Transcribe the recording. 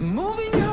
Moving your